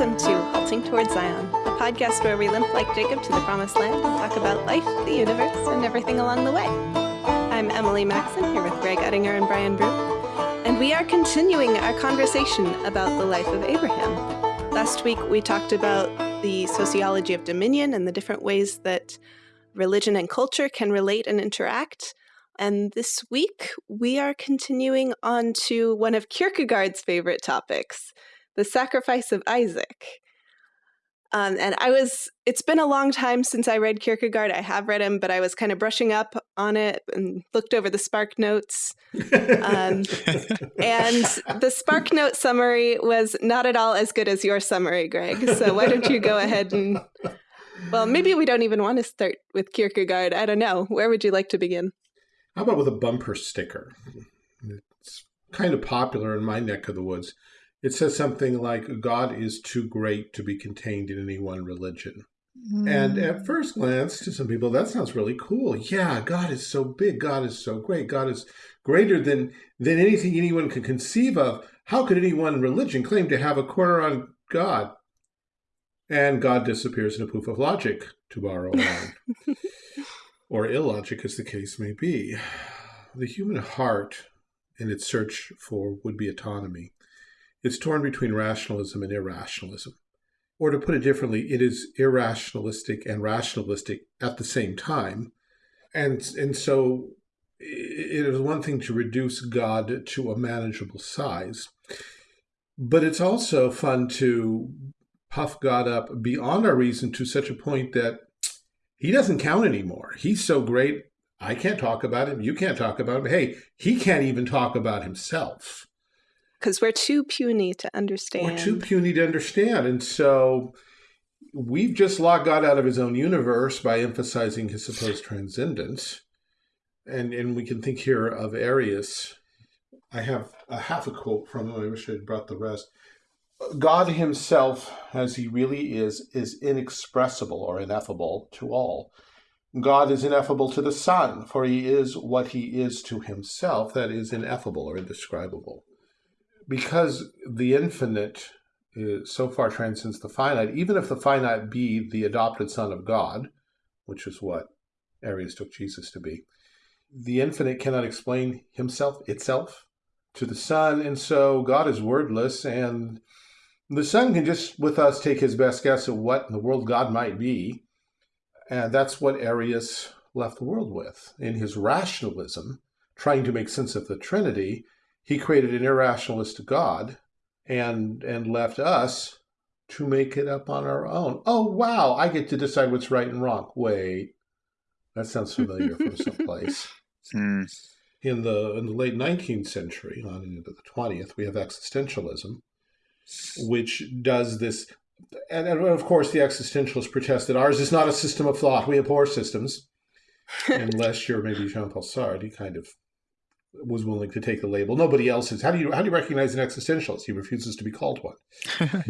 Welcome to Halting Towards Zion, a podcast where we limp like Jacob to the promised land and talk about life, the universe, and everything along the way. I'm Emily Maxon here with Greg Ettinger and Brian Brew, and we are continuing our conversation about the life of Abraham. Last week we talked about the sociology of dominion and the different ways that religion and culture can relate and interact. And this week, we are continuing on to one of Kierkegaard's favorite topics the sacrifice of Isaac. Um, and I was, it's been a long time since I read Kierkegaard. I have read him, but I was kind of brushing up on it and looked over the Spark Notes. Um, and the Spark Note summary was not at all as good as your summary, Greg. So why don't you go ahead and, well, maybe we don't even want to start with Kierkegaard. I don't know. Where would you like to begin? How about with a bumper sticker? It's kind of popular in my neck of the woods. It says something like, God is too great to be contained in any one religion. Mm. And at hmm. first glance, to some people, that sounds really cool. Yeah, God is so big. God is so great. God is greater than, than anything anyone can conceive of. How could any one religion claim to have a corner on God? And God disappears in a poof of logic, to borrow a line. or illogic as the case may be. The human heart, in its search for would-be autonomy, is torn between rationalism and irrationalism. Or to put it differently, it is irrationalistic and rationalistic at the same time. And, and so it is one thing to reduce God to a manageable size, but it's also fun to puff God up beyond our reason to such a point that he doesn't count anymore. He's so great. I can't talk about him. You can't talk about him. Hey, he can't even talk about himself. Because we're too puny to understand. We're too puny to understand. And so we've just locked God out of his own universe by emphasizing his supposed transcendence. And, and we can think here of Arius. I have a half a quote from him. I wish I had brought the rest. God himself, as he really is, is inexpressible or ineffable to all. God is ineffable to the Son, for he is what he is to himself, that is ineffable or indescribable. Because the infinite is, so far transcends the finite, even if the finite be the adopted Son of God, which is what Arius took Jesus to be, the infinite cannot explain himself, itself, to the Son, and so God is wordless, and the son can just, with us, take his best guess at what in the world God might be. And that's what Arius left the world with. In his rationalism, trying to make sense of the Trinity, he created an irrationalist God and, and left us to make it up on our own. Oh, wow, I get to decide what's right and wrong. Wait, that sounds familiar from someplace. Hmm. In the in the late 19th century, on into the 20th, we have existentialism, which does this. And, and of course, the existentialists protest that ours is not a system of thought. We abhor systems. Unless you're maybe Jean-Paul Sartre, he kind of was willing to take the label. Nobody else is. How do you how do you recognize an existentialist? He refuses to be called one.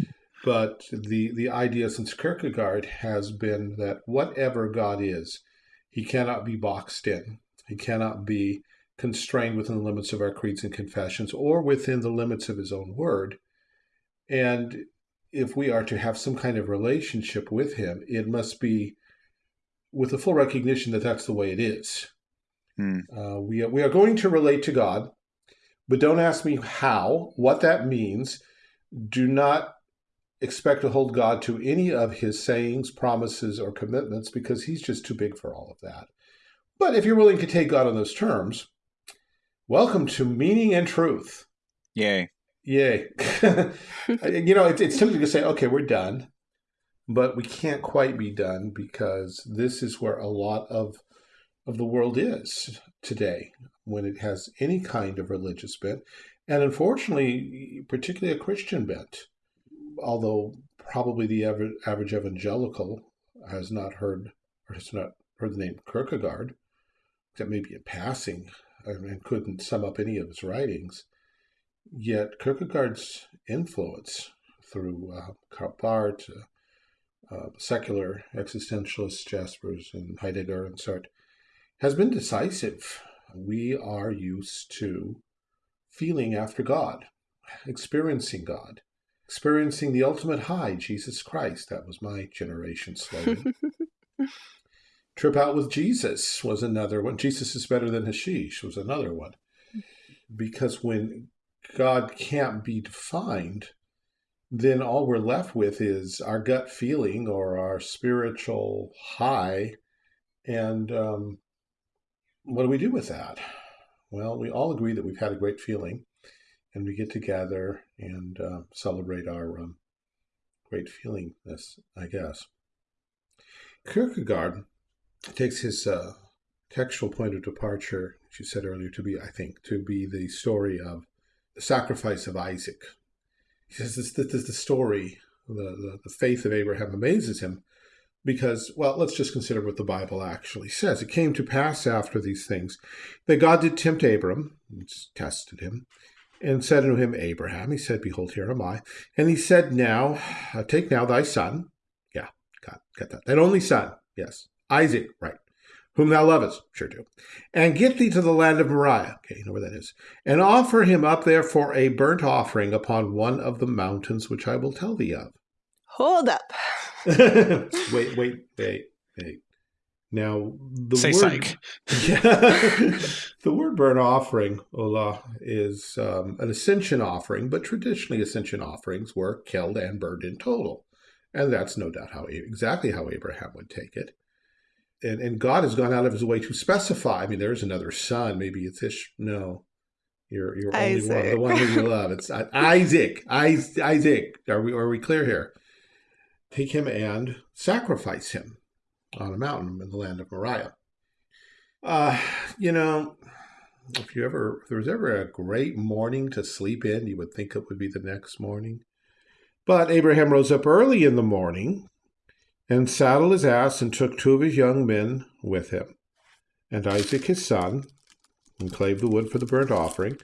but the the idea since Kierkegaard has been that whatever God is, he cannot be boxed in. He cannot be constrained within the limits of our creeds and confessions or within the limits of his own word. And if we are to have some kind of relationship with him, it must be with the full recognition that that's the way it is. Hmm. Uh, we, are, we are going to relate to God, but don't ask me how, what that means. Do not expect to hold God to any of his sayings, promises, or commitments because he's just too big for all of that. But if you're willing to take God on those terms, welcome to meaning and truth. Yay. Yay. you know, it's, it's tempting to say, okay, we're done. But we can't quite be done because this is where a lot of, of the world is today when it has any kind of religious bent. And unfortunately, particularly a Christian bent. Although probably the average, evangelical has not heard or has not heard the name Kierkegaard, except maybe in passing, and couldn't sum up any of his writings. Yet Kierkegaard's influence through uh, Karl Barth, uh, uh, secular existentialists, Jaspers and Heidegger and Sartre, has been decisive. We are used to feeling after God, experiencing God, experiencing the ultimate high, Jesus Christ. That was my generation slogan. Trip out with Jesus was another one. Jesus is better than hashish was another one. Because when God can't be defined, then all we're left with is our gut feeling or our spiritual high. And um, what do we do with that? Well, we all agree that we've had a great feeling and we get together and uh, celebrate our um, great feelingness, I guess. Kierkegaard takes his uh, textual point of departure, as you said earlier, to be, I think, to be the story of the sacrifice of Isaac. He says this, this is the story, the, the, the faith of Abraham amazes him because, well, let's just consider what the Bible actually says. It came to pass after these things that God did tempt Abram, tested him, and said unto him, Abraham, he said, Behold, here am I. And he said, Now, uh, take now thy son. Yeah, got, got that. That only son, yes. Isaac, right. Whom thou lovest, sure do. And get thee to the land of Moriah. Okay, you know where that is. And offer him up there for a burnt offering upon one of the mountains which I will tell thee of. Hold up. Wait, wait, wait, wait. Now, the Say word, psych. Yeah, the word burnt offering, olah, is um, an ascension offering, but traditionally ascension offerings were killed and burned in total. And that's no doubt how exactly how Abraham would take it. And, and God has gone out of his way to specify. I mean, there's another son. Maybe it's Ish. No, you're you're only one, the one who you love. It's Isaac. Isaac. Are we are we clear here? Take him and sacrifice him on a mountain in the land of Moriah. Uh, you know, if you ever, if there was ever a great morning to sleep in, you would think it would be the next morning. But Abraham rose up early in the morning and saddled his ass and took two of his young men with him, and Isaac his son, and clave the wood for the burnt offering,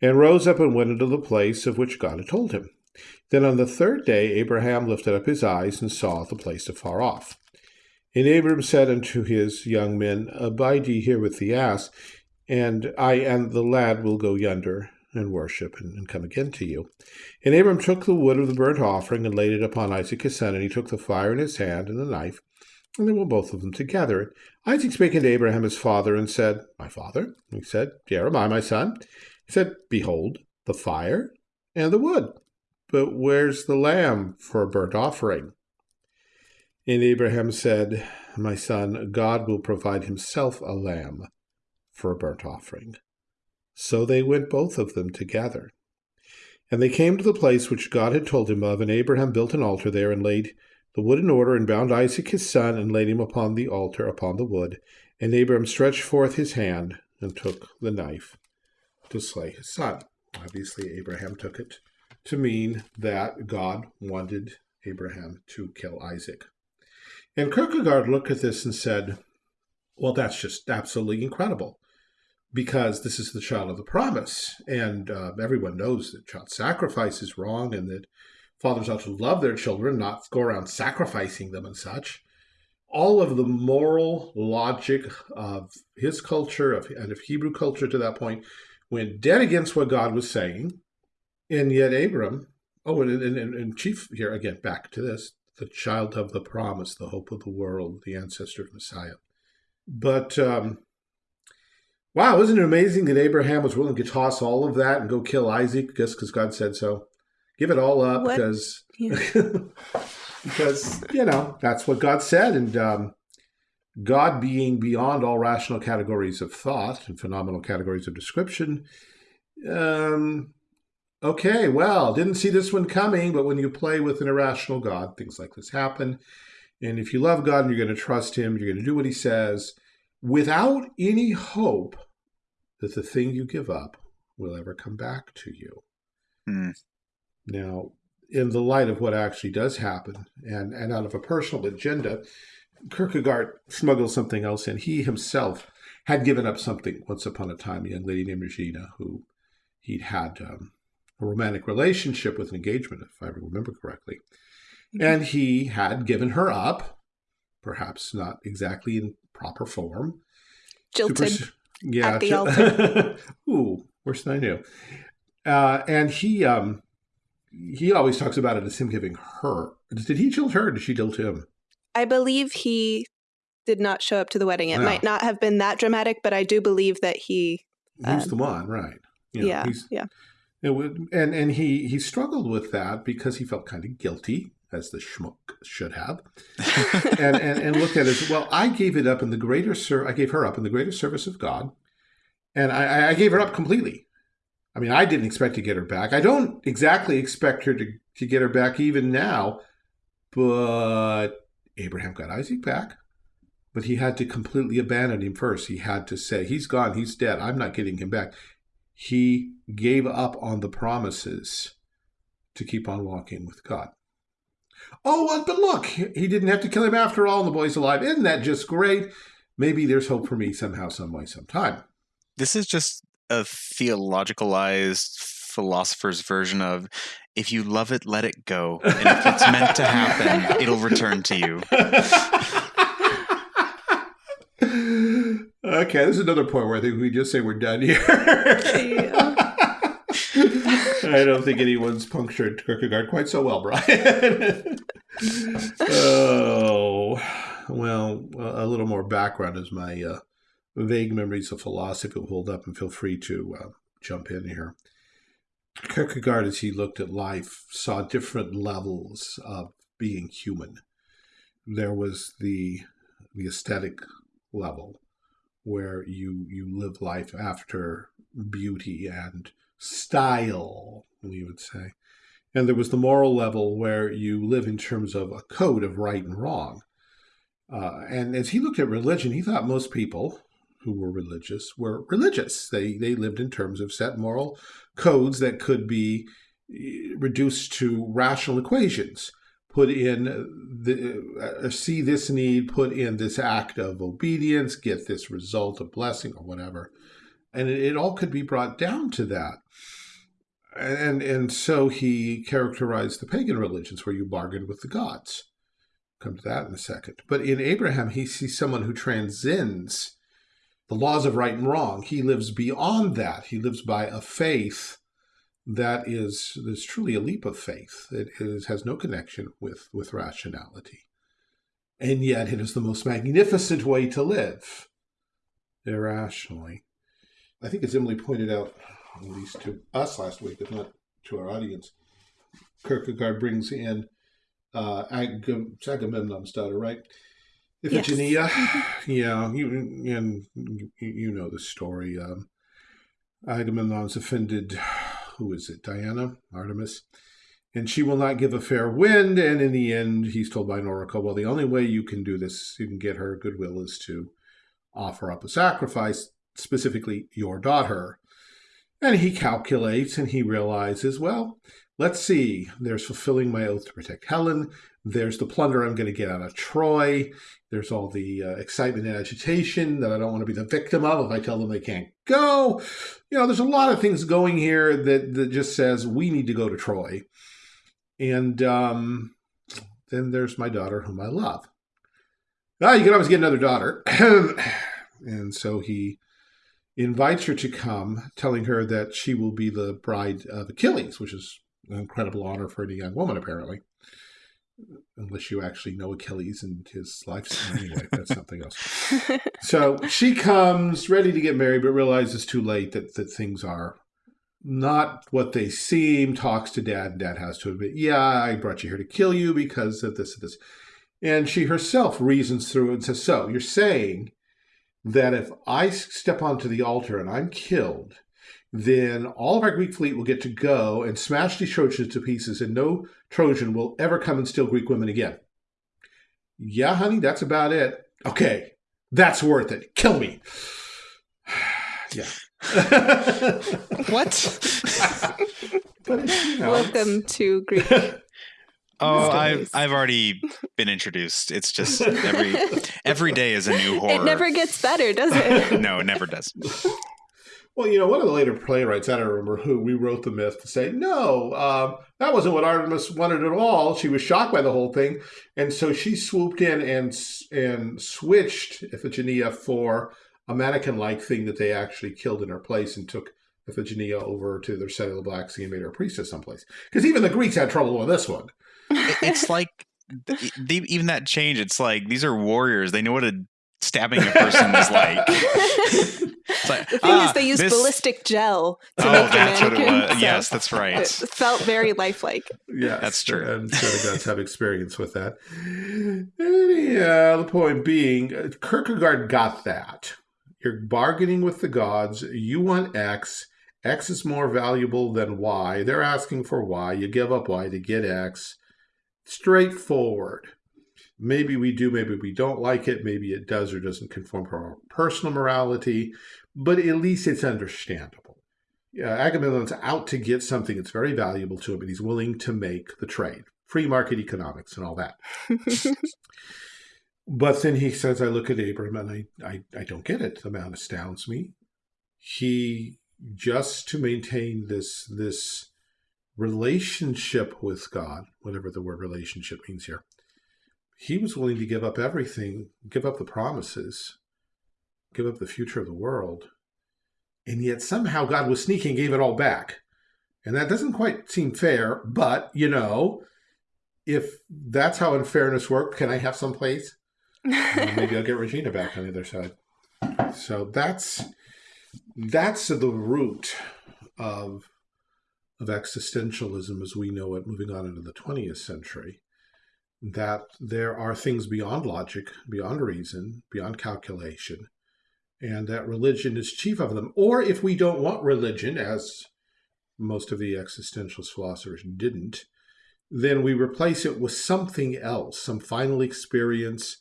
and rose up and went into the place of which God had told him. Then on the third day Abraham lifted up his eyes and saw the place afar off. And Abram said unto his young men, Abide ye here with the ass, and I and the lad will go yonder and worship and, and, come again to you. And Abram took the wood of the burnt offering and laid it upon Isaac his son, and he took the fire in his hand and the knife, and they were both of them together. Isaac spake unto Abraham his father, and said, My father? he said, Here am I, my son. He said, Behold, the fire and the wood, but where's the lamb for a burnt offering? And Abraham said, My son, God will provide himself a lamb for a burnt offering. So they went both of them together. And they came to the place which God had told him of, and Abraham built an altar there, and laid the wood in order, and bound Isaac his son, and laid him upon the altar upon the wood. And Abraham stretched forth his hand, and took the knife to slay his son. Obviously, Abraham took it to mean that God wanted Abraham to kill Isaac. And Kierkegaard looked at this and said, well, that's just absolutely incredible because this is the child of the promise. And uh, everyone knows that child sacrifice is wrong and that fathers ought to love their children, not go around sacrificing them and such. All of the moral logic of his culture of, and of Hebrew culture to that point went dead against what God was saying. And yet Abram, oh, and, and, and chief here, again, back to this, the child of the promise, the hope of the world, the ancestor of Messiah. But um, wow, isn't it amazing that Abraham was willing to toss all of that and go kill Isaac just because God said so? Give it all up what? because yeah. because you know that's what God said, and um, God being beyond all rational categories of thought and phenomenal categories of description. Um, okay, well, didn't see this one coming, but when you play with an irrational God, things like this happen. And if you love God and you're going to trust Him, you're going to do what He says without any hope that the thing you give up will ever come back to you. Mm. Now, in the light of what actually does happen, and, and out of a personal agenda, Kierkegaard smuggles something else in. He himself had given up something once upon a time, a young lady named Regina, who he'd had um, a romantic relationship with an engagement, if I remember correctly. Mm-hmm. And he had given her up, perhaps not exactly in proper form. Jilted yeah, at the altar. Ooh, worse than I knew. Uh, and he um, he always talks about it as him giving her. Did he jilt her or did she jilt him? I believe he did not show up to the wedding. It Yeah. might not have been that dramatic, but I do believe that he. He's Uh, the one, right. You know, yeah, he's- yeah. It would, and and he he struggled with that because he felt kind of guilty, as the schmuck should have, and and, and looked at it as well. I gave it up in the greater ser- I gave her up in the greater service of God, and I, I- I gave her up completely. I mean, I didn't expect to get her back. I don't exactly expect her to to get her back even now, but Abraham got Isaac back. But he had to completely abandon him first. He had to say, "He's gone. He's dead. I'm not getting him back." He gave up on the promises to keep on walking with God. Oh, well, but look, he didn't have to kill him after all, and the boy's alive. Isn't that just great? Maybe there's hope for me somehow, some way, sometime. This is just a theologicalized philosopher's version of if you love it, let it go. And if it's meant to happen, it'll return to you. okay, this is another point where I think we just say we're done here. Yeah. I don't think anyone's punctured Kierkegaard quite so well, Brian. oh, well, a little more background as my uh, vague memories of philosophy hold up, and feel free to uh, jump in here. Kierkegaard, as he looked at life, saw different levels of being human. There was the the aesthetic level, where you you live life after beauty and style, we would say. And there was the moral level where you live in terms of a code of right and wrong. Uh, and as he looked at religion, he thought most people who were religious were religious. They they lived in terms of set moral codes that could be eh, reduced to rational equations. Put in the uh, see this need, put in this act of obedience, get this result a blessing or whatever, and it, it all could be brought down to that. And and so he characterized the pagan religions where you bargained with the gods. Come to that in a second. But in Abraham, he sees someone who transcends the laws of right and wrong. He lives beyond that. He lives by a faith that is, is truly a leap of faith. It is, has no connection with, with rationality. And yet it is the most magnificent way to live irrationally. I think as Emily pointed out, at least to us last week, if not to our audience, Kierkegaard brings in uh, Ag- Agamemnon's daughter, right? Yes. Iphigenia. Yeah, you, and you, you know the story. Um, Agamemnon's offended, who is it, Diana, Artemis? And she will not give a fair wind. And in the end, he's told by oracle, well, the only way you can do this, you can get her goodwill, is to offer up a sacrifice, specifically your daughter. And he calculates and he realizes, well, let's see, there's fulfilling my oath to protect Helen. There's the plunder I'm going to get out of Troy. There's all the uh, excitement and agitation that I don't want to be the victim of if I tell them they can't go. You know, there's a lot of things going here that, that just says we need to go to Troy. And um, then there's my daughter, whom I love. Ah, you can always get another daughter. and so he invites her to come, telling her that she will be the bride of Achilles, which is an incredible honor for any young woman, apparently. Unless you actually know Achilles and his life. Anyway, that's something else. So she comes ready to get married, but realizes too late that, that things are not what they seem, talks to dad, and dad has to admit, yeah, I brought you here to kill you because of this and this. And she herself reasons through and says, so you're saying that if I step onto the altar and I'm killed, then all of our Greek fleet will get to go and smash these Trojans to pieces, and no Trojan will ever come and steal Greek women again. Yeah, honey, that's about it. Okay, that's worth it. Kill me. yeah. What? but, you know, Welcome to Greek. Oh, I've I've already been introduced. It's just every every day is a new horror. It never gets better, does it? no, it never does. Well, you know, one of the later playwrights, I don't remember who, rewrote the myth to say, no, um, that wasn't what Artemis wanted at all. She was shocked by the whole thing. And so she swooped in and and switched Iphigenia for a mannequin-like thing that they actually killed in her place and took Iphigenia over to their side of the Black Sea and made her a priestess someplace. Because even the Greeks had trouble with this one. It's like they, even that change. It's like these are warriors. They know what a stabbing a person is like. It's like, the thing ah, is, they use this- ballistic gel to Oh, make the that's what it mannequin. was. so Yes, that's right. It felt very lifelike. Yeah, That's true. And so the gods have experience with that. Anyhow, the point being, uh, Kierkegaard got that. You're bargaining with the gods. You want X. X is more valuable than Y. They're asking for Y. You give up Y to get X. Straightforward. Maybe we do, maybe we don't like it. Maybe it does or doesn't conform to our personal morality, but at least it's understandable. Yeah, Agamemnon's out to get something that's very valuable to him, and he's willing to make the trade. Free market economics and all that. But then he says, I look at Abram and I, I, I don't get it. The man astounds me. He just to maintain this this relationship with God, whatever the word relationship means here, he was willing to give up everything, give up the promises, give up the future of the world. And yet somehow God was sneaky and gave it all back. And that doesn't quite seem fair, but you know, if that's how unfairness works, can I have some place? Uh, maybe I'll get Regina back on the other side. So that's that's the root of of existentialism as we know it moving on into the 20th century. That there are things beyond logic, beyond reason, beyond calculation, and that religion is chief of them. Or if we don't want religion, as most of the existentialist philosophers didn't, then we replace it with something else, some final experience,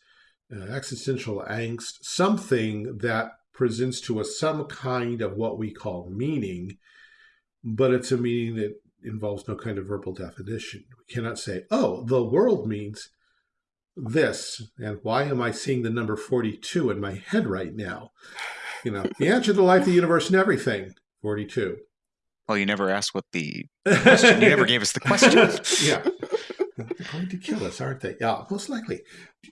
uh, existential angst, something that presents to us some kind of what we call meaning, but it's a meaning that involves no kind of verbal definition. We cannot say, oh, the world means this, and why am I seeing the number 42 in my head right now? You know, the answer to life, the universe, and everything, 42. Well, you never asked what the question. You never gave us the question. yeah. They're going to kill us, aren't they? Yeah, most likely.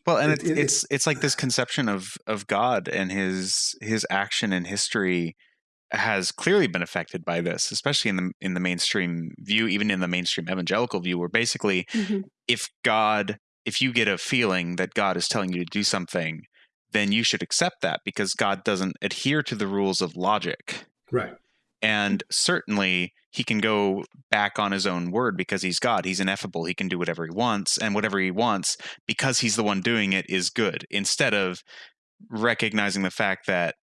Well, and It- it's it- it's it's like this conception of of God and his his action in history has clearly been affected by this, especially in the in the mainstream view, even in the mainstream evangelical view, where basically Mhm. if God, if you get a feeling that God is telling you to do something, then you should accept that because God doesn't adhere to the rules of logic. Right. And certainly he can go back on his own word because he's God. He's ineffable. He can do whatever he wants. And whatever he wants, because he's the one doing it, is good. Instead of recognizing the fact that,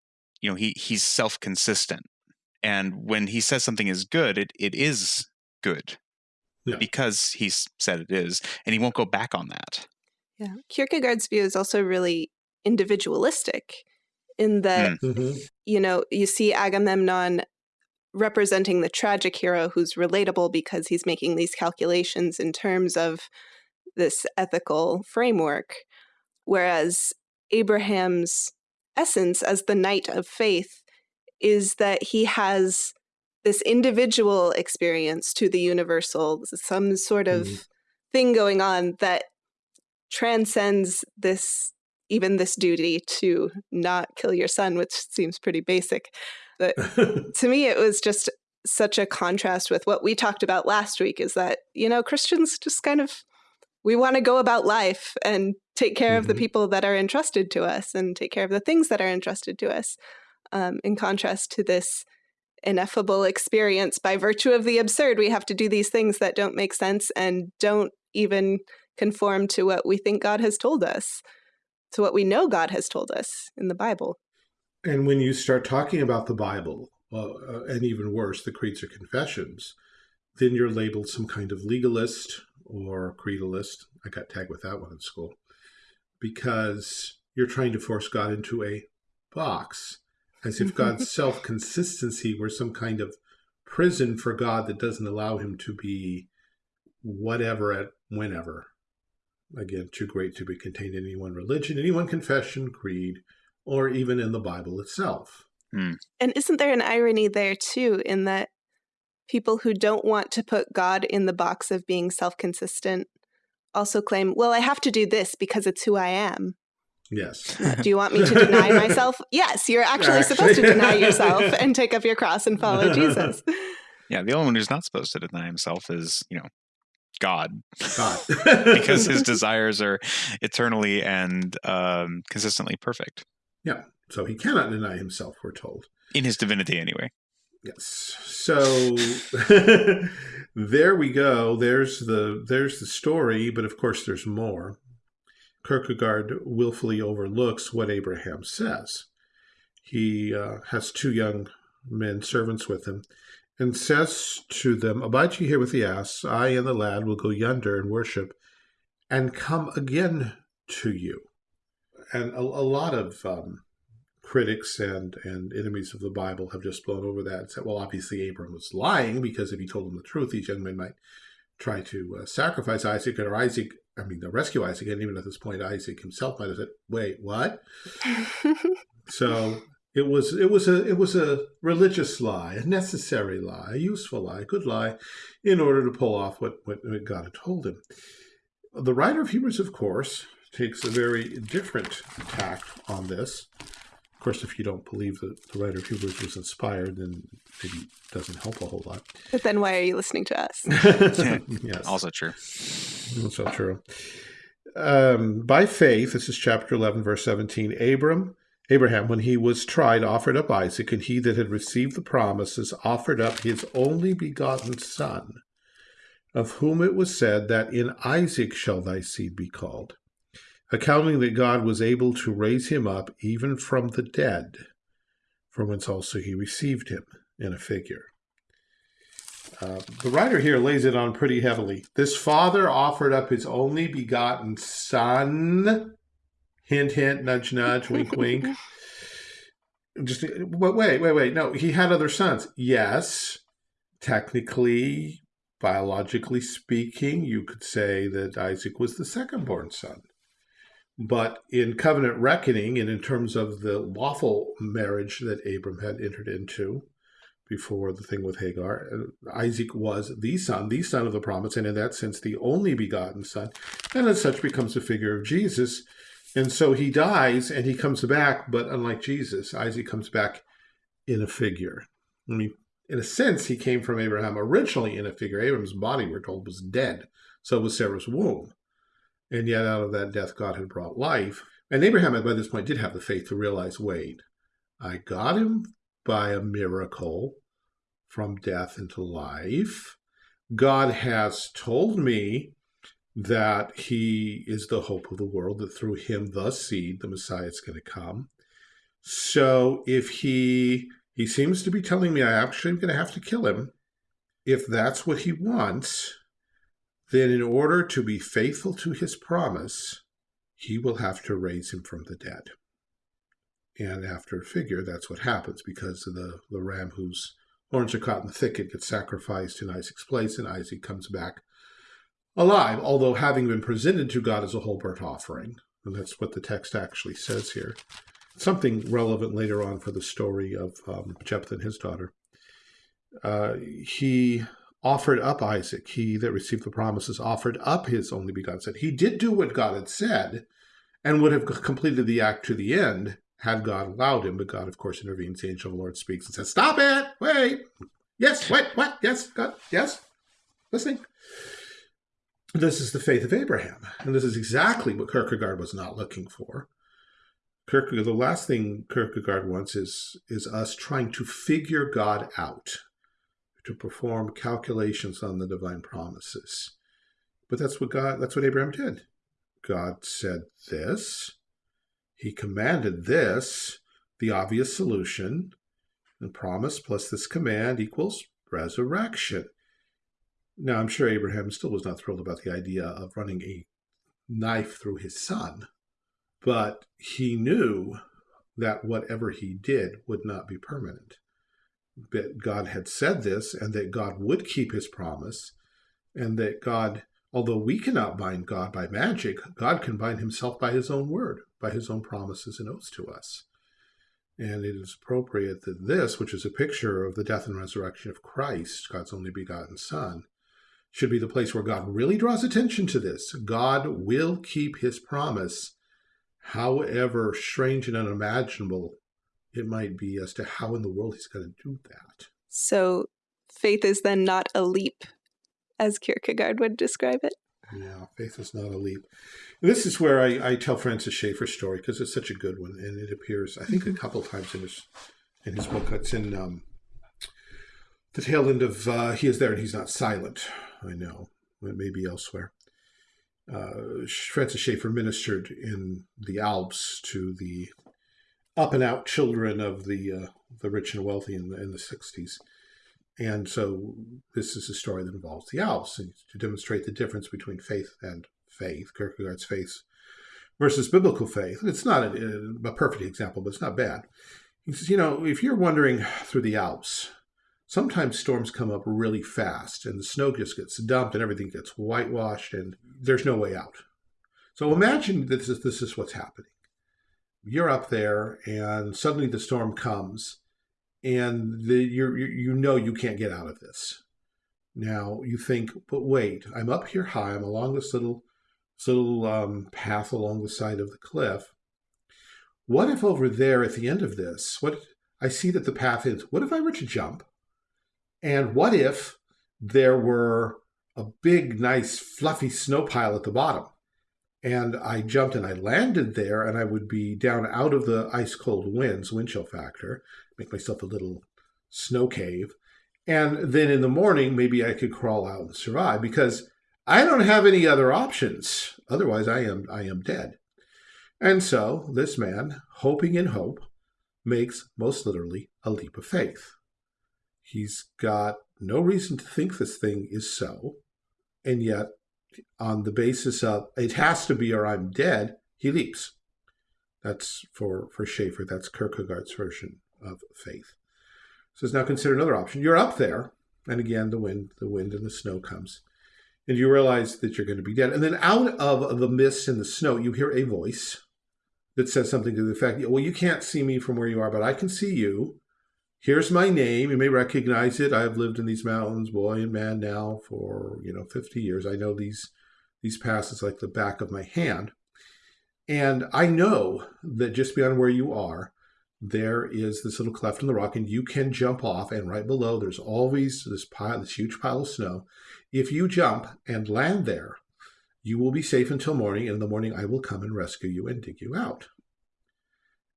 you know, he he's self consistent. And when he says something is good, it, it is good. Yeah. Because he's said it is, and he won't go back on that. Yeah. Kierkegaard's view is also really individualistic in that, Mhm. you know, you see Agamemnon representing the tragic hero who's relatable because he's making these calculations in terms of this ethical framework. Whereas Abraham's essence as the knight of faith is that he has this individual experience to the universal, some sort of Mhm. thing going on that transcends this even this duty to not kill your son which seems pretty basic but to me it was just such a contrast with what we talked about last week is that you know christians just kind of we want to go about life and take care of the Mhm. people that are entrusted to us and take care of the things that are entrusted to us um, in contrast to this ineffable experience. By virtue of the absurd we have to do these things that don't make sense and don't even conform to what we think god has told us to what we know god has told us in the bible. And when you start talking about the Bible, uh, uh, and even worse, the creeds or confessions, then you're labeled some kind of legalist or creedalist. I got tagged with that one in school. Because you're trying to force God into a box, as if God's self consistency were some kind of prison for God that doesn't allow him to be whatever at whenever. Again, too great to be contained in any one religion, any one confession, creed, or even in the Bible itself. Hmm. And isn't there an irony there too, in that people who don't want to put God in the box of being self consistent also claim, well, I have to do this because it's who I am. Yes. Uh, do you want me to deny myself? Yes, you're actually, Actually. supposed to deny yourself and take up your cross and follow Jesus. Yeah, the only one who's not supposed to deny himself is, you know, God, God. because his desires are eternally and um, consistently perfect Yeah. so he cannot deny himself, we're told. in his divinity, anyway. Yes. So there we go. There's the there's the story, but of course there's more. Kierkegaard willfully overlooks what Abraham says. He uh, has two young men servants with him, and says to them, "Abide ye here with the ass. I and the lad will go yonder and worship, and come again to you." And a, a lot of um, critics and and enemies of the Bible have just blown over that and said, well, obviously Abram was lying because if he told them the truth, these young men might try to uh, sacrifice Isaac, or Isaac, I mean, to rescue Isaac, and even at this point, Isaac himself might have said, "Wait, what?" So it was it was a it was a religious lie, a necessary lie, a useful lie, a good lie, in order to pull off what what God had told him. The writer of Hebrews, of course, takes a very different tack on this. Of course, if you don't believe that the writer of Hebrews was inspired, then maybe it doesn't help a whole lot. but then why are you listening to us? yes. Also true. That's so true. Um, by faith, this is chapter 11, verse 17. Abram, Abraham, when he was tried, offered up Isaac, and he that had received the promises offered up his only begotten son, of whom it was said that in Isaac shall thy seed be called, accounting that God was able to raise him up even from the dead, from whence also he received him in a figure. Uh, the writer here lays it on pretty heavily. This father offered up his only begotten son. Hint, hint, nudge, nudge, wink, wink. Just but wait, wait, wait. No, he had other sons. Yes, technically, biologically speaking, you could say that Isaac was the second born son. But in covenant reckoning and in terms of the lawful marriage that Abram had entered into, before the thing with Hagar. Uh, Isaac was the son, the son of the promise, and in that sense, the only begotten son, and as such becomes a figure of Jesus. And so he dies and he comes back, but unlike Jesus, Isaac comes back in a figure. I mean, in a sense, he came from Abraham originally in a figure. Abraham's body, we're told, was dead. So was Sarah's womb. And yet, out of that death, God had brought life. And Abraham, by this point, did have the faith to realize wait, I got him by a miracle from death into life. God has told me that he is the hope of the world, that through him, the seed, the Messiah is going to come. So if he he seems to be telling me I actually am going to have to kill him, if that's what he wants, then in order to be faithful to his promise, he will have to raise him from the dead. And after a figure, that's what happens because the, the ram whose horns are caught in the thicket gets sacrificed in Isaac's place, and Isaac comes back alive, although having been presented to God as a whole burnt offering. And that's what the text actually says here. Something relevant later on for the story of um, Jephthah and his daughter. Uh, he offered up Isaac. He that received the promises offered up his only begotten son. He did do what God had said and would have completed the act to the end had God allowed him. But God, of course, intervenes. The angel of the Lord speaks and says, Stop it! Wait! Yes, wait, what? Yes, God, yes, listening. This is the faith of Abraham. And this is exactly what Kierkegaard was not looking for. Kierkegaard, the last thing Kierkegaard wants is, is us trying to figure God out, to perform calculations on the divine promises. But that's what God, that's what Abraham did. God said this, he commanded this, the obvious solution, and promise plus this command equals resurrection. Now, I'm sure Abraham still was not thrilled about the idea of running a knife through his son, but he knew that whatever he did would not be permanent. But God had said this, and that God would keep his promise, and that God, although we cannot bind God by magic, God can bind himself by his own word, by his own promises and oaths to us. And it is appropriate that this, which is a picture of the death and resurrection of Christ, God's only begotten Son, should be the place where God really draws attention to this. God will keep his promise, however strange and unimaginable it might be as to how in the world he's going to do that. So faith is then not a leap, as Kierkegaard would describe it. Yeah, faith is not a leap. This is where I, I tell Francis Schaeffer's story because it's such a good one, and it appears I think a mm-hmm. couple times in his in his book. It's in um, the tail end of uh, He is there and he's not silent. I know it may be elsewhere. Uh, Francis Schaeffer ministered in the Alps to the up and out children of the uh, the rich and wealthy in the, in the 60s. And so this is a story that involves the Alps and to demonstrate the difference between faith and faith, Kierkegaard's faith versus biblical faith. It's not a, a perfect example, but it's not bad. He says, you know, if you're wandering through the Alps, sometimes storms come up really fast and the snow just gets dumped and everything gets whitewashed and there's no way out. So imagine this is, this is what's happening. You're up there and suddenly the storm comes and the, you you know you can't get out of this. Now you think, but wait, I'm up here high. I'm along this little, this little um, path along the side of the cliff. What if over there at the end of this, what I see that the path is, what if I were to jump? And what if there were a big, nice, fluffy snow pile at the bottom? And I jumped and I landed there, and I would be down out of the ice cold winds, wind chill factor, make myself a little snow cave. And then in the morning, maybe I could crawl out and survive because I don't have any other options. Otherwise, I am I am dead. And so this man, hoping in hope, makes most literally a leap of faith. He's got no reason to think this thing is so. And yet, on the basis of it has to be or I'm dead, he leaps. That's for, for Schaeffer. that's Kierkegaard's version of faith. So now consider another option. You're up there, and again the wind, the wind and the snow comes. And you realize that you're going to be dead. And then out of the mist and the snow, you hear a voice that says something to the effect, well, you can't see me from where you are, but I can see you. Here's my name. You may recognize it. I've lived in these mountains, boy and man, now for, you know, 50 years. I know these, these passes like the back of my hand. And I know that just beyond where you are, there is this little cleft in the rock and you can jump off and right below there's always this pile, this huge pile of snow. If you jump and land there, you will be safe until morning, and in the morning I will come and rescue you and dig you out.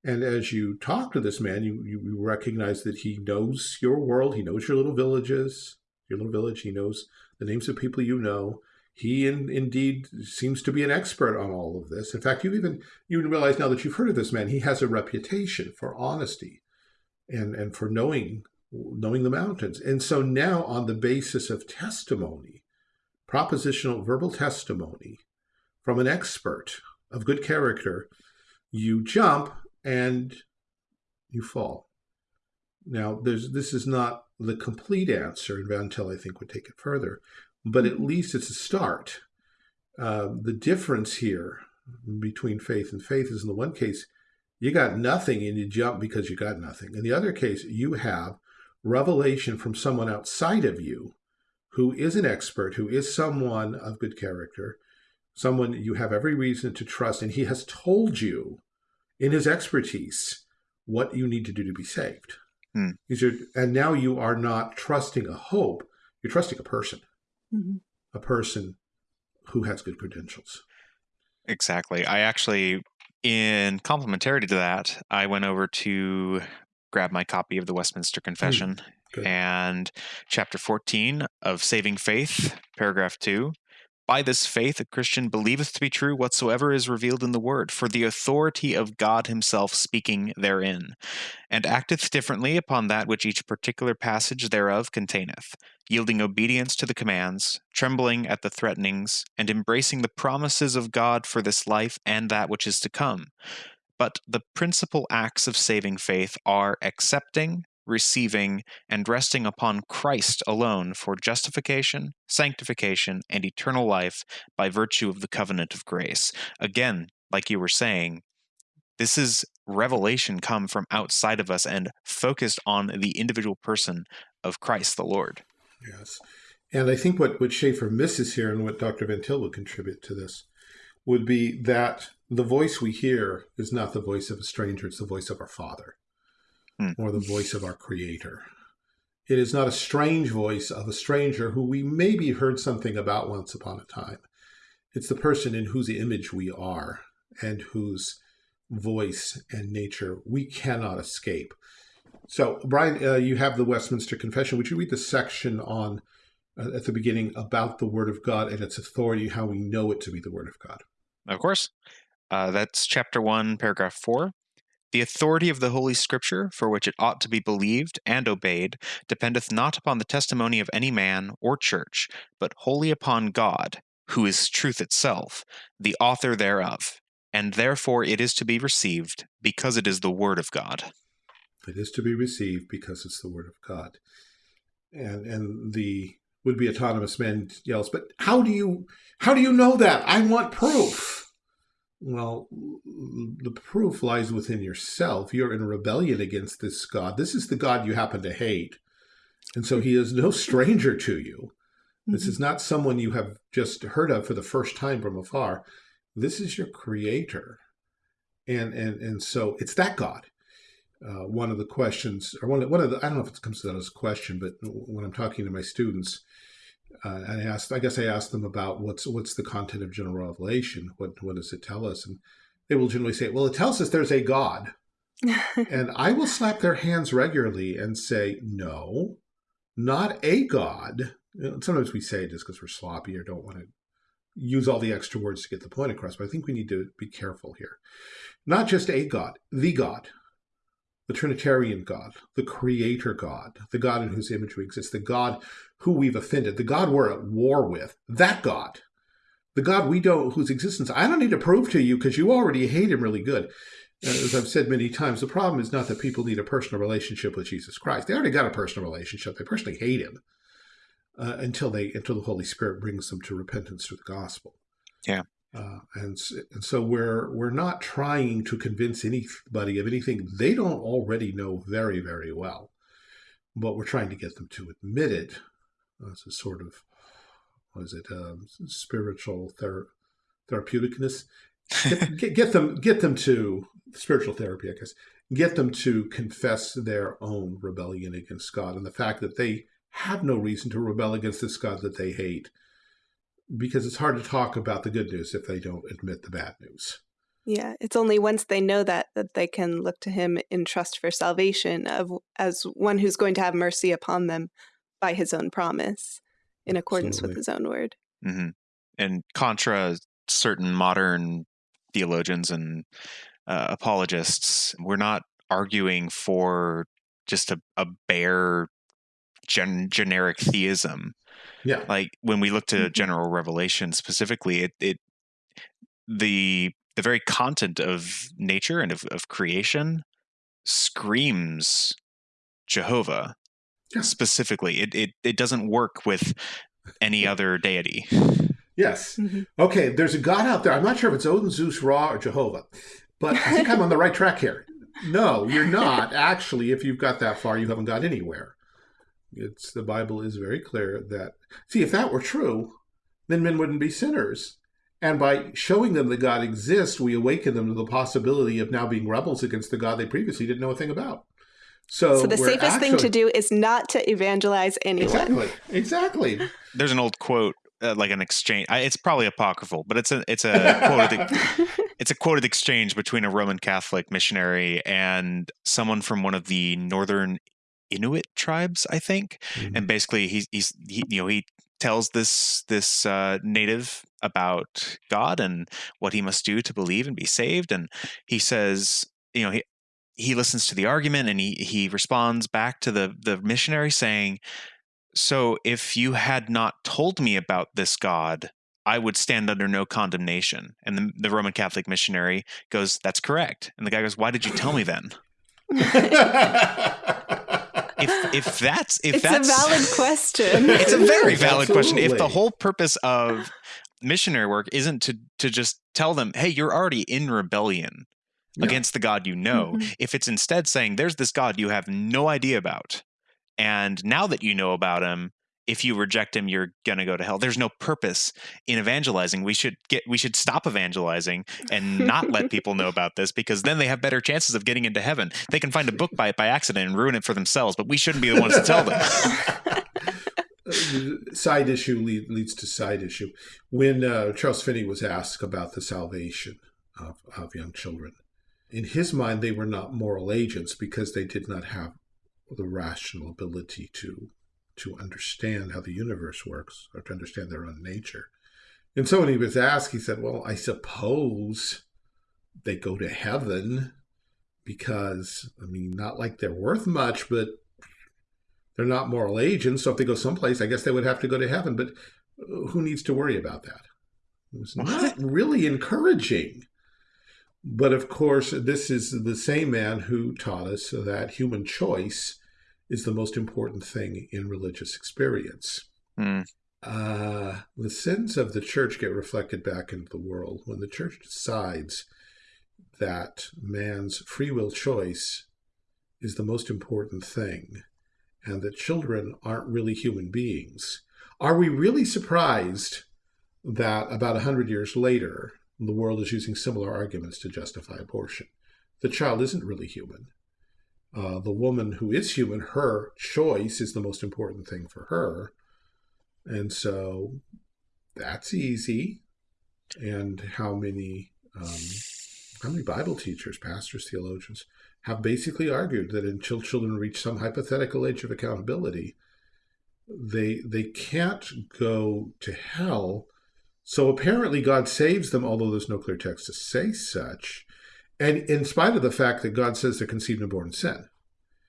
And as you talk to this man, you, you recognize that he knows your world. He knows your little villages, your little village. He knows the names of people you know. He in, indeed seems to be an expert on all of this. In fact, you even you realize now that you've heard of this man, he has a reputation for honesty and, and for knowing knowing the mountains. And so now on the basis of testimony, propositional verbal testimony from an expert of good character, you jump and you fall. Now, there's this is not the complete answer, and Van Til, I think, would take it further, but at least it's a start. Uh, the difference here between faith and faith is in the one case, you got nothing and you jump because you got nothing. In the other case, you have revelation from someone outside of you who is an expert, who is someone of good character, someone you have every reason to trust, and he has told you in his expertise what you need to do to be saved. Hmm. Are, and now you are not trusting a hope, you're trusting a person, mm -hmm. a person who has good credentials. Exactly. I actually, in complementarity to that, I went over to grab my copy of the Westminster. Confession mm, and chapter 14 of Saving Faith, paragraph 2 by this faith, a Christian believeth to be true whatsoever is revealed in the Word, for the authority of God Himself speaking therein, and acteth differently upon that which each particular passage thereof containeth, yielding obedience to the commands, trembling at the threatenings, and embracing the promises of God for this life and that which is to come. But the principal acts of saving faith are accepting, receiving, and resting upon Christ alone for justification, sanctification, and eternal life by virtue of the covenant of grace. Again, like you were saying, this is revelation come from outside of us and focused on the individual person of Christ the Lord. Yes. And I think what, what Schaeffer misses here and what Dr. Van Til would contribute to this would be that the voice we hear is not the voice of a stranger, it's the voice of our Father Hmm. or the voice of our Creator. It is not a strange voice of a stranger who we maybe heard something about once upon a time. It's the person in whose image we are and whose voice and nature we cannot escape. So, Brian, uh, you have the Westminster Confession. Would you read the section on uh, at the beginning about the Word of God and its authority, how we know it to be the Word of God? Of course. Uh, that's chapter 1, paragraph 4. The authority of the Holy Scripture, for which it ought to be believed and obeyed, dependeth not upon the testimony of any man or church, but wholly upon God, who is truth itself, the author thereof. And therefore it is to be received, because it is the Word of God. It is to be received because it's the Word of God. And and the would-be autonomous man yells, "But how do you how do you know that? I want proof." Well, the proof lies within yourself. You're in rebellion against this God. This is the God you happen to hate. And so he is no stranger to you. This is not someone you have just heard of for the first time from afar. This is your creator. And and and so it's that God. Uh, one of the questions, or one of, one of the, I don't know if it comes to that as a question, but when I'm talking to my students, uh, I asked, I guess I asked them about what's what's the content of general revelation. What what does it tell us? And they will generally say, well, it tells us there's a God. and I will slap their hands regularly and say, no, not a God. You know, sometimes we say it just because we're sloppy or don't want to use all the extra words to get the point across, but I think we need to be careful here. Not just a God, the God, the Trinitarian God, the Creator God, the God in whose image we exist, the God who we've offended, the God we're at war with, that God, the God we don't, whose existence I don't need to prove to you because you already hate him really good. As I've said many times, the problem is not that people need a personal relationship with Jesus Christ. They already got a personal relationship. They personally hate him uh, until they until the Holy Spirit brings them to repentance through the gospel. Yeah. Uh, and and so we're we're not trying to convince anybody of anything they don't already know very very well, but we're trying to get them to admit it as a sort of what is it um, spiritual thera- therapeuticness. Get, get, get them get them to spiritual therapy, I guess. Get them to confess their own rebellion against God and the fact that they have no reason to rebel against this God that they hate because it's hard to talk about the good news if they don't admit the bad news. Yeah, it's only once they know that that they can look to him in trust for salvation of as one who's going to have mercy upon them by his own promise in accordance Absolutely. with his own word. hmm And contra certain modern theologians and uh, apologists, we're not arguing for just a, a bare gen- generic theism. Yeah. Like when we look to Mhm. general revelation specifically, it, it the the very content of nature and of, of creation screams Jehovah Yeah. specifically. It, it it doesn't work with any other deity. Yes. Mhm. Okay, there's a God out there. I'm not sure if it's Odin, Zeus, Ra, or Jehovah, but I think I'm on the right track here. No, you're not. Actually, if you've got that far, you haven't got anywhere. It's the Bible is very clear that see if that were true, then men wouldn't be sinners. And by showing them that God exists, we awaken them to the possibility of now being rebels against the God they previously didn't know a thing about. So, So the we're safest thing to do is not to evangelize anyone. Exactly. Exactly. There's an old quote, uh, like an exchange. I, it's probably apocryphal, but it's a it's a quoted it's a quoted exchange between a Roman Catholic missionary and someone from one of the northern Inuit tribes, I think. And basically, he's he's he, you know he tells this this uh, native about God and what he must do to believe and be saved, and he says, you know, he he listens to the argument and he he responds back to the the missionary saying, "So if you had not told me about this God." I would stand under no condemnation. And the, the Roman Catholic missionary goes, That's correct. And the guy goes, Why did you tell me then? If if that's if it's that's a valid question. it's a very Yes, valid question. If the whole purpose of missionary work isn't to to just tell them, hey, you're already in rebellion Yeah. against the God you know, Mhm. if it's instead saying there's this God you have no idea about, and now that you know about him, if you reject him you're going to go to hell. There's no purpose in evangelizing. We should get we should stop evangelizing and not let people know about this because then they have better chances of getting into heaven. They can find a book by it by accident and ruin it for themselves but we shouldn't be the ones to tell them. Side issue lead, leads to side issue. When uh, charles finney was asked about the salvation of, of young children in his mind they were not moral agents because they did not have the rational ability to to understand how the universe works or to understand their own nature. And so when he was asked, he said, Well, I suppose they go to heaven because, I mean, not like they're worth much, but they're not moral agents. So if they go someplace, I guess they would have to go to heaven. But uh, who needs to worry about that? It was not really encouraging. But of course, this is the same man who taught us that human choice is the most important thing in religious experience. Mm. Uh, the sins of the church get reflected back into the world. When the church decides that man's free will choice is the most important thing and that children aren't really human beings, are we really surprised that about 100 years later, the world is using similar arguments to justify abortion? The child isn't really human uh, the woman who is human, her choice is the most important thing for her. And so that's easy. And how many um, how many Bible teachers, pastors, theologians have basically argued that until children reach some hypothetical age of accountability, they they can't go to hell. So apparently God saves them, although there's no clear text to say such and in spite of the fact that God says they're conceived and born in sin.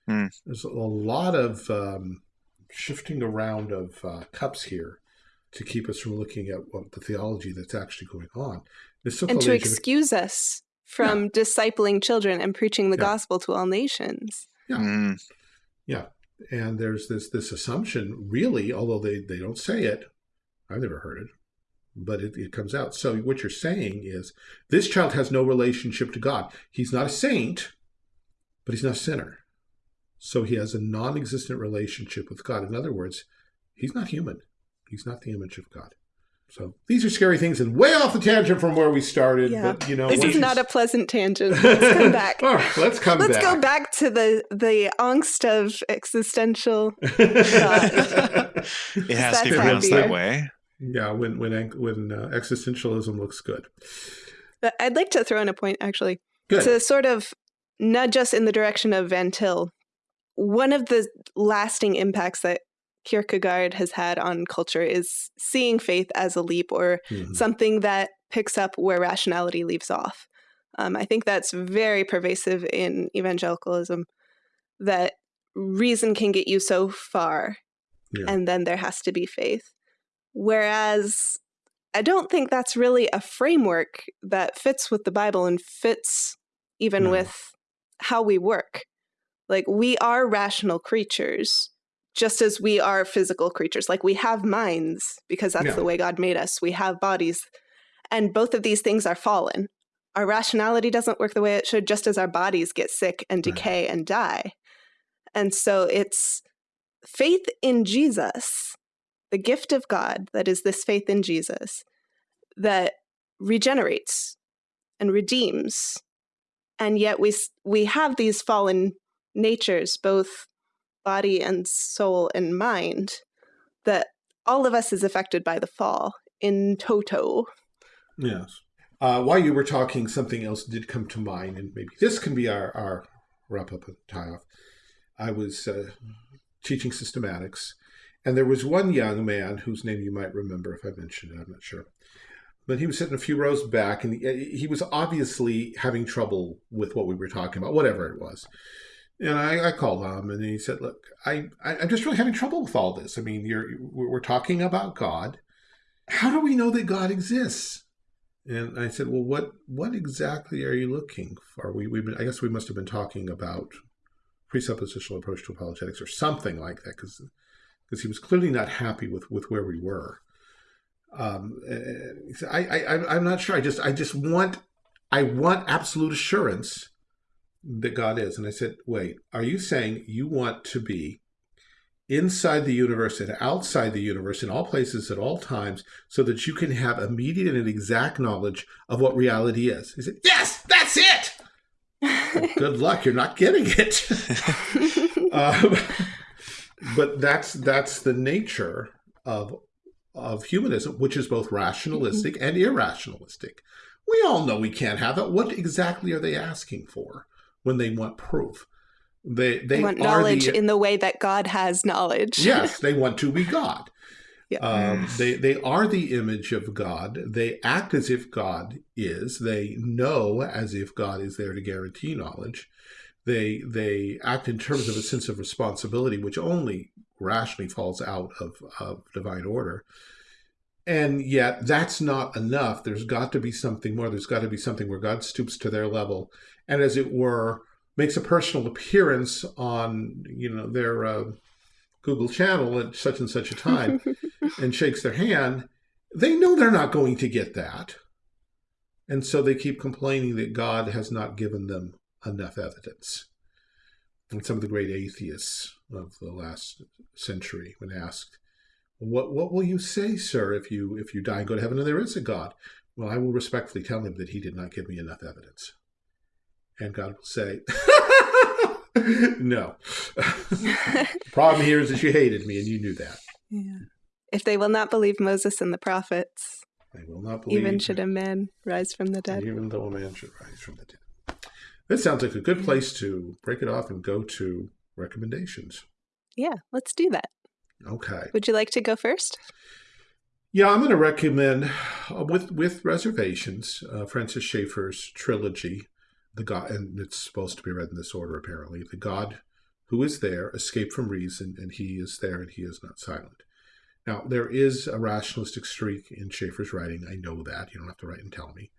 Mm. There's a lot of um, shifting around of uh, cups here to keep us from looking at what the theology that's actually going on. and to excuse of... us from yeah. discipling children and preaching the yeah. gospel to all nations. Yeah. Mm. Yeah. And there's this this assumption, really, although they, they don't say it, I've never heard it, but it, it comes out. So what you're saying is this child has no relationship to God. He's not a saint, but he's not a sinner. So he has a non existent relationship with God. In other words, he's not human, he's not the image of God. So these are scary things and way off the tangent from where we started. Yeah. But you know, this is not a pleasant tangent. Let's come back. right, let's come let's back. go back to the the angst of existential. it has to be pronounced that way. Yeah, when when when uh, existentialism looks good. I'd like to throw in a point actually good. to sort of nudge us in the direction of Van Til one of the lasting impacts that Kierkegaard has had on culture is seeing faith as a leap or mm-hmm. something that picks up where rationality leaves off. Um, I think that's very pervasive in evangelicalism that reason can get you so far yeah. and then there has to be faith. Whereas I don't think that's really a framework that fits with the Bible and fits even no. with how we work. Like we are rational creatures, just as we are physical creatures. Like we have minds because that's yeah. the way God made us. We have bodies. And both of these things are fallen. Our rationality doesn't work the way it should, just as our bodies get sick and decay right. and die. And so it's faith in Jesus, the gift of God that is this faith in Jesus, that regenerates and redeems. And yet we we have these fallen natures, both body and soul and mind, that all of us is affected by the fall in toto. Yes. Uh, while you were talking, something else did come to mind, and maybe this can be our, our wrap up and tie off. I was uh, teaching systematics, and there was one young man whose name you might remember if I mentioned it, I'm not sure. But he was sitting a few rows back, and he, eh, he was obviously having trouble with what we were talking about, whatever it was. And I, I called him and he said, look, I, I, am just really having trouble with all this. I mean, you're, we're talking about God. How do we know that God exists? And I said, well, what, what exactly are you looking for? We, we've been, I guess we must have been talking about presuppositional approach to apologetics or something like that. Cause, because he was clearly not happy with, with where we were. Um, I, I, I'm not sure. I just, I just want, I want absolute assurance that God is. And I said, wait, are you saying you want to be inside the universe and outside the universe in all places at all times so that you can have immediate and exact knowledge of what reality is. He said, Yes, that's it. Good luck, you're not getting it. um, but that's that's the nature of of humanism, which is both rationalistic and irrationalistic. We all know we can't have that. What exactly are they asking for when they want proof? They they, they want knowledge the, in the way that God has knowledge. yes, they want to be God. Yeah. Um, they they are the image of God. They act as if God is. They know as if God is there to guarantee knowledge. They they act in terms of a sense of responsibility, which only rationally falls out of, of divine order. And yet, that's not enough. There's got to be something more. There's got to be something where God stoops to their level, and as it were, makes a personal appearance on you know their uh, Google channel at such and such a time and shakes their hand, they know they're not going to get that. And so they keep complaining that God has not given them enough evidence. And some of the great atheists of the last century, when asked, "What what will you say, sir, if you if you die and go to heaven and there is a God?" Well, I will respectfully tell him that he did not give me enough evidence. And God will say, no. the problem here is that you hated me and you knew that. Yeah. If they will not believe Moses and the prophets, they will not believe. Even should a man rise from the dead. Even though a man should rise from the dead. This sounds like a good place to break it off and go to recommendations. Yeah, let's do that. Okay. Would you like to go first? Yeah, I'm going to recommend, uh, with with reservations, uh, Francis Schaeffer's trilogy the God, and it's supposed to be read in this order apparently. The God who is there escaped from reason, and he is there, and he is not silent. Now, there is a rationalistic streak in Schaeffer's writing. I know that. You don't have to write and tell me.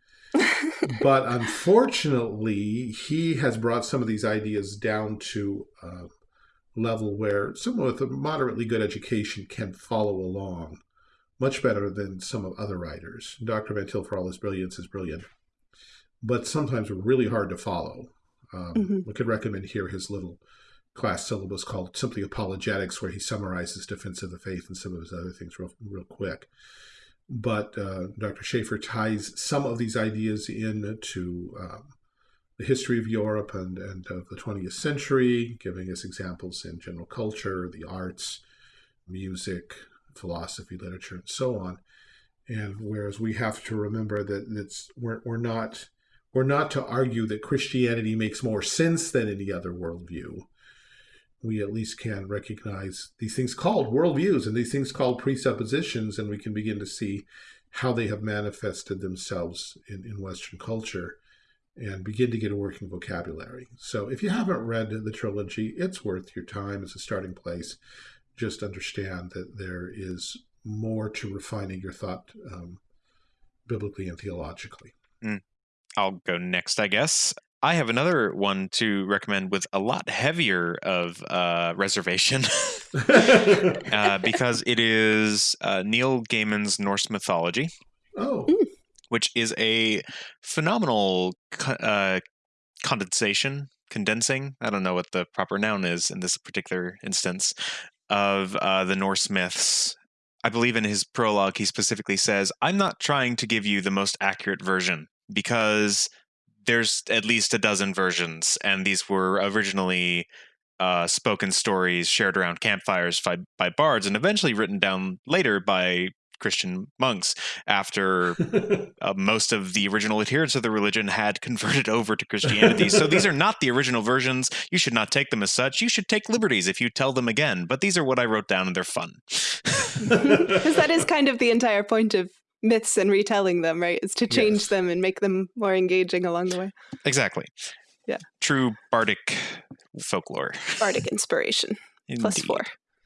But unfortunately, he has brought some of these ideas down to a level where someone with a moderately good education can follow along much better than some of other writers. Dr. Van Til, for all his brilliance, is brilliant but sometimes really hard to follow. Um, mm -hmm. We could recommend here his little class syllabus called simply apologetics, where he summarizes defense of the faith and some of his other things real, real quick. But uh, Dr. Schaeffer ties some of these ideas into um, the history of Europe and, and of the 20th century, giving us examples in general culture, the arts, music, philosophy, literature, and so on. And whereas we have to remember that it's, we're, we're not or not to argue that Christianity makes more sense than any other worldview. We at least can recognize these things called worldviews and these things called presuppositions, and we can begin to see how they have manifested themselves in, in Western culture and begin to get a working vocabulary. So if you haven't read the trilogy, it's worth your time as a starting place. Just understand that there is more to refining your thought um, biblically and theologically. Mm. I'll go next, I guess. I have another one to recommend with a lot heavier of uh, reservation uh, because it is uh, Neil Gaiman's Norse mythology. Oh. Which is a phenomenal uh, condensation, condensing, I don't know what the proper noun is in this particular instance, of uh, the Norse myths I believe in his prologue, he specifically says, I'm not trying to give you the most accurate version because there's at least a dozen versions, and these were originally uh, spoken stories shared around campfires by, by bards, and eventually written down later by Christian monks after uh, most of the original adherents of the religion had converted over to Christianity. so these are not the original versions. You should not take them as such. You should take liberties if you tell them again. But these are what I wrote down, and they're fun. Because that is kind of the entire point of myths and retelling them, right? Is to change yes. them and make them more engaging along the way. Exactly. Yeah. True bardic folklore. Bardic inspiration. Plus four.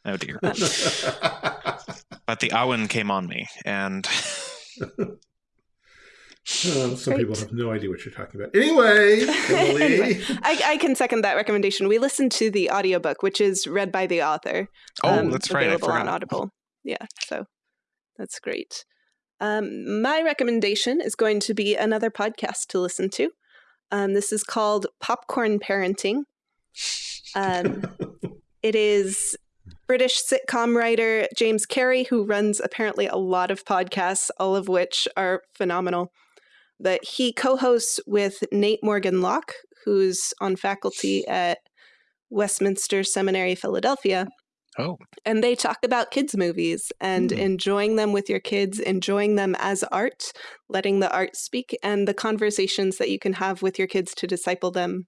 Oh dear. but the Awen came on me and some Great. people have no idea what you're talking about. Anyway, anyway I, I, can second that recommendation. We listened to the audiobook, which is read by the author. Oh, um, that's right. Available on Audible. Yeah, so that's great. Um, my recommendation is going to be another podcast to listen to. Um, this is called Popcorn Parenting. Um, it is British sitcom writer James Cary, who runs apparently a lot of podcasts, all of which are phenomenal. That he co hosts with Nate Morgan Locke, who's on faculty at Westminster Seminary, Philadelphia. Oh. And they talk about kids' movies and Hmm. enjoying them with your kids, enjoying them as art, letting the art speak, and the conversations that you can have with your kids to disciple them.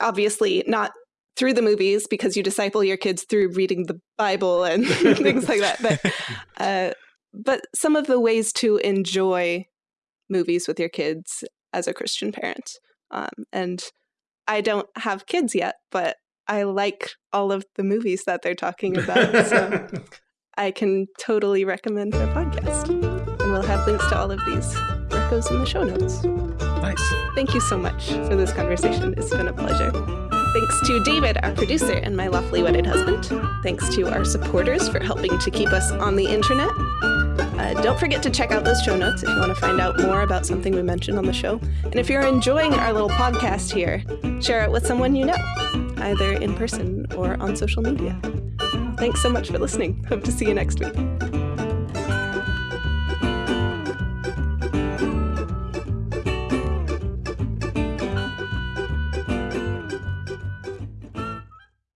Obviously, not through the movies because you disciple your kids through reading the Bible and things like that. But uh, but some of the ways to enjoy movies with your kids as a Christian parent. Um, and I don't have kids yet, but I like all of the movies that they're talking about. so I can totally recommend their podcast. And we'll have links to all of these recos in the show notes. Nice. Thank you so much for this conversation. It's been a pleasure. Thanks to David, our producer, and my lawfully wedded husband. Thanks to our supporters for helping to keep us on the internet. Uh, don't forget to check out those show notes if you want to find out more about something we mentioned on the show. And if you're enjoying our little podcast here, share it with someone you know, either in person or on social media. Thanks so much for listening. Hope to see you next week.